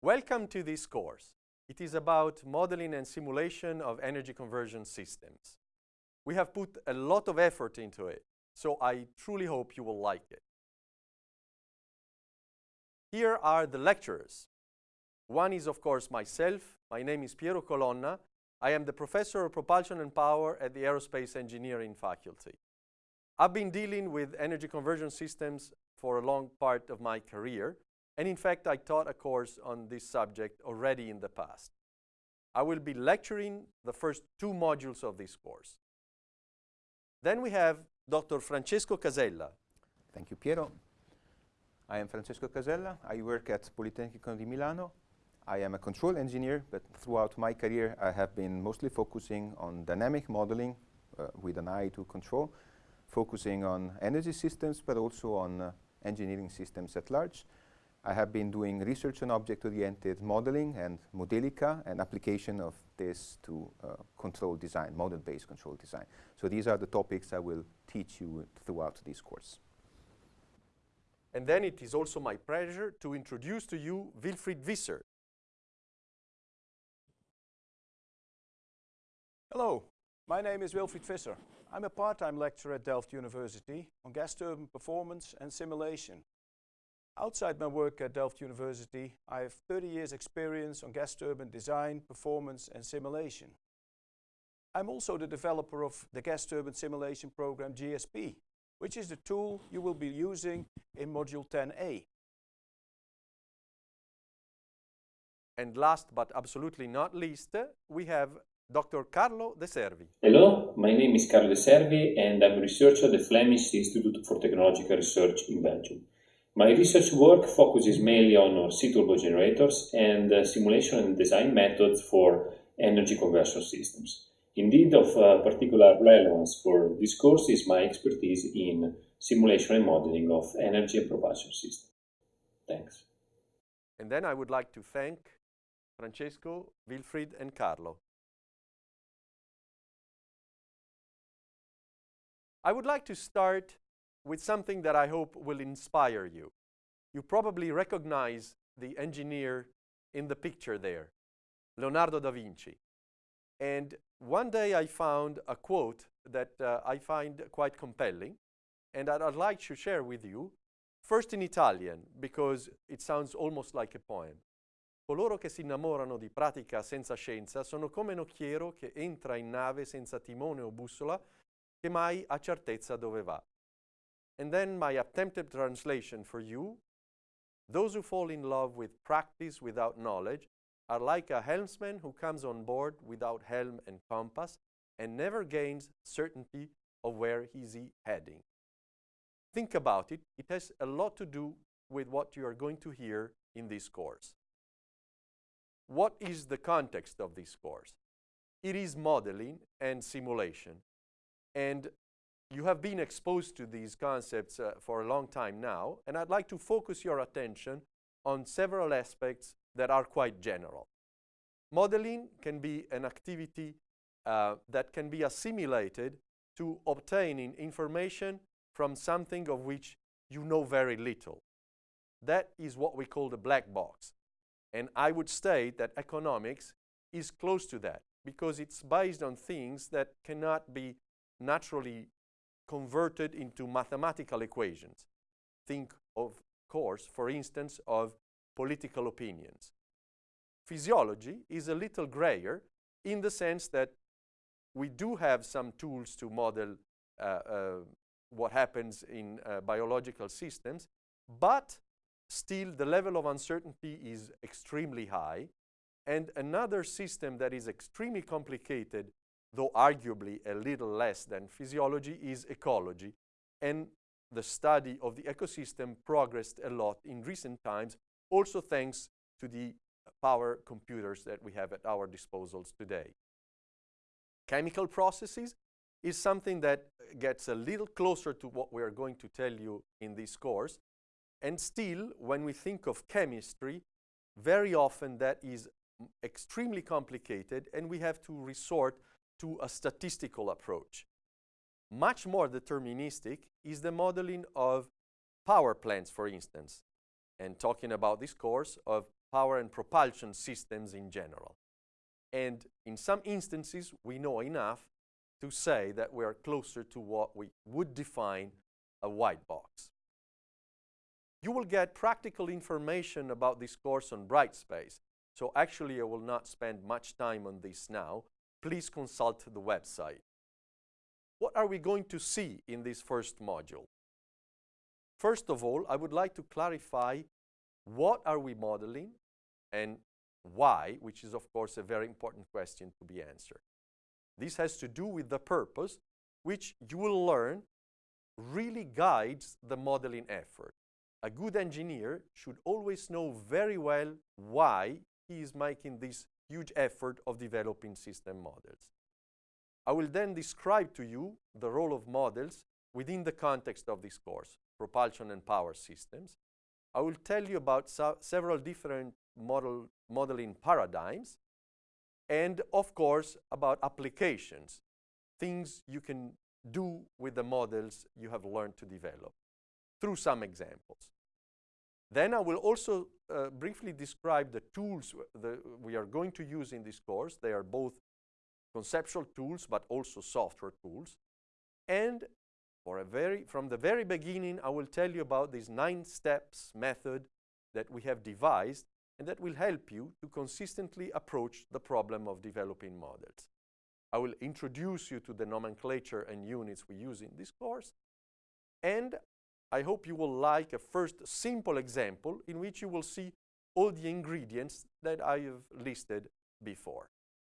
Welcome to this course. It is about modeling and simulation of energy conversion systems. We have put a lot of effort into it, so I truly hope you will like it. Here are the lecturers. One is, of course, myself. My name is Piero Colonna. I am the Professor of Propulsion and Power at the Aerospace Engineering Faculty. I've been dealing with energy conversion systems for a long part of my career, and in fact, I taught a course on this subject already in the past. I will be lecturing the first two modules of this course. Then we have Dr. Francesco Casella. Thank you, Piero. I am Francesco Casella. I work at Politecnico di Milano. I am a control engineer, but throughout my career, I have been mostly focusing on dynamic modeling uh, with an eye to control, focusing on energy systems, but also on uh, engineering systems at large. I have been doing research on object-oriented modeling and Modelica and application of this to uh, control design, model-based control design. So these are the topics I will teach you throughout this course. And then it is also my pleasure to introduce to you Wilfried Visser. Hello, my name is Wilfried Visser. I'm a part-time lecturer at Delft University on gas turbine performance and simulation. Outside my work at Delft University, I have 30 years experience on gas turbine design, performance and simulation. I'm also the developer of the gas turbine simulation program GSP, which is the tool you will be using in Module 10a. And last but absolutely not least, we have Dr. Carlo De Servi. Hello, my name is Carlo De Servi and I'm a researcher at the Flemish Institute for Technological Research in Belgium. My research work focuses mainly on sea turbo generators and uh, simulation and design methods for energy conversion systems. Indeed, of uh, particular relevance for this course is my expertise in simulation and modeling of energy and propulsion systems. Thanks. And then I would like to thank Francesco, Wilfried, and Carlo. I would like to start with something that I hope will inspire you. You probably recognize the engineer in the picture there, Leonardo da Vinci. And one day I found a quote that uh, I find quite compelling and that I'd like to share with you, first in Italian, because it sounds almost like a poem. Coloro che si innamorano di pratica senza scienza sono come un occhiero che entra in nave senza timone o bussola che mai ha certezza dove va. And then my attempted translation for you. Those who fall in love with practice without knowledge are like a helmsman who comes on board without helm and compass and never gains certainty of where is he heading. Think about it. It has a lot to do with what you are going to hear in this course. What is the context of this course? It is modeling and simulation. And you have been exposed to these concepts uh, for a long time now, and I'd like to focus your attention on several aspects that are quite general. Modeling can be an activity uh, that can be assimilated to obtaining information from something of which you know very little. That is what we call the black box. And I would state that economics is close to that because it's based on things that cannot be naturally converted into mathematical equations. Think, of course, for instance, of political opinions. Physiology is a little grayer in the sense that we do have some tools to model uh, uh, what happens in uh, biological systems, but still the level of uncertainty is extremely high. And another system that is extremely complicated though arguably a little less than physiology, is ecology. And the study of the ecosystem progressed a lot in recent times, also thanks to the power computers that we have at our disposals today. Chemical processes is something that gets a little closer to what we are going to tell you in this course. And still, when we think of chemistry, very often that is extremely complicated and we have to resort to a statistical approach. Much more deterministic is the modeling of power plants, for instance, and talking about this course of power and propulsion systems in general. And in some instances, we know enough to say that we are closer to what we would define a white box. You will get practical information about this course on Brightspace. So actually, I will not spend much time on this now. Please consult the website. What are we going to see in this first module? First of all, I would like to clarify what are we modeling and why, which is of course a very important question to be answered. This has to do with the purpose, which you will learn really guides the modeling effort. A good engineer should always know very well why he is making this huge effort of developing system models. I will then describe to you the role of models within the context of this course, propulsion and power systems. I will tell you about several different model modeling paradigms and of course about applications, things you can do with the models you have learned to develop through some examples. Then I will also uh, briefly describe the tools that we are going to use in this course. They are both conceptual tools but also software tools. And for a very, from the very beginning, I will tell you about this nine steps method that we have devised and that will help you to consistently approach the problem of developing models. I will introduce you to the nomenclature and units we use in this course, and I hope you will like a first simple example in which you will see all the ingredients that I have listed before.